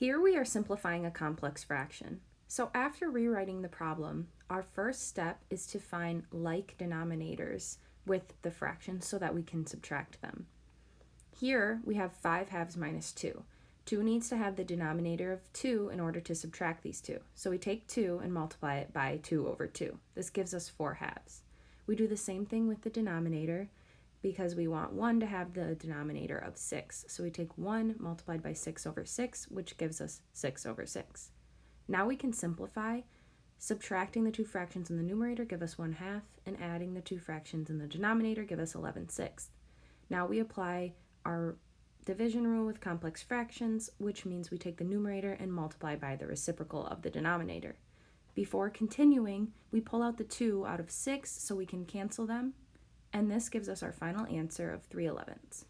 Here we are simplifying a complex fraction. So after rewriting the problem, our first step is to find like denominators with the fraction so that we can subtract them. Here we have 5 halves minus 2. 2 needs to have the denominator of 2 in order to subtract these two. So we take 2 and multiply it by 2 over 2. This gives us 4 halves. We do the same thing with the denominator because we want 1 to have the denominator of 6. So we take 1 multiplied by 6 over 6, which gives us 6 over 6. Now we can simplify. Subtracting the two fractions in the numerator give us 1 half, and adding the two fractions in the denominator give us 11 sixths. Now we apply our division rule with complex fractions, which means we take the numerator and multiply by the reciprocal of the denominator. Before continuing, we pull out the 2 out of 6 so we can cancel them, and this gives us our final answer of 3 elevenths.